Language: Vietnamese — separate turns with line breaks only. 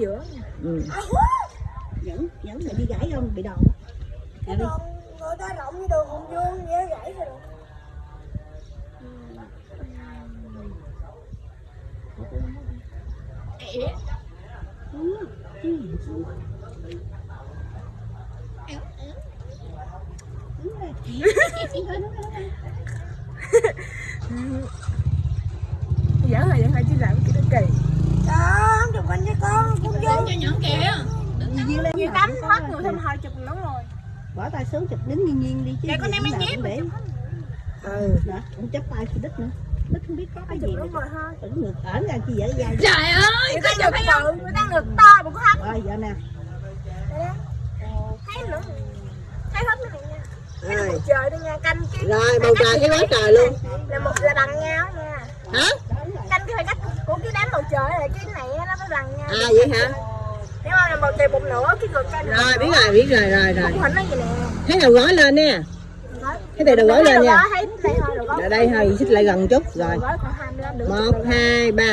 giữa
ừ.
Nhẫn, nhẫn mày đi gãy không? Bị đòn.
cái đường người ta rộng như đường hùng vương dễ gãy rồi
giỡn là giỡn là chứ làm cái đó kỳ
đó không chụp anh với vô
cho nhỏ kìa.
Mặt
tắm hết
là-
người thêm hai chục nữa rồi.
Bỏ tay xuống chụp đứng nhiên nhiên đi chứ.
Dạ, con em
cũng
mà
để.
chụp
Ừ, đó, cũng chấp tay chị Đích nữa. Đích không biết có cái gì
nữa
nữa.
rồi thôi.
Tưởng ngược ẩn ra chi dở dai.
trời ơi
người ta ngực bự người ta ngực to mà có hết
Rồi, giờ nè.
thấy nữa. Thấy hết này nha. Cái trời đó nha canh cái
rồi bầu trời thấy quá trời luôn.
là một là bằng nhau nha.
Hả?
Canh cái phải cách của cái đám bầu trời này cái này nó mới bằng nhau.
À vậy hả
nếu mà một tiền một nửa cái ngược trên
Rồi biết rồi, biết rồi, rồi rồi. Thấy đầu gói lên nè. Cái này đầu gói lên nha.
Đây thôi
xích lại gần chút rồi. 1 2 3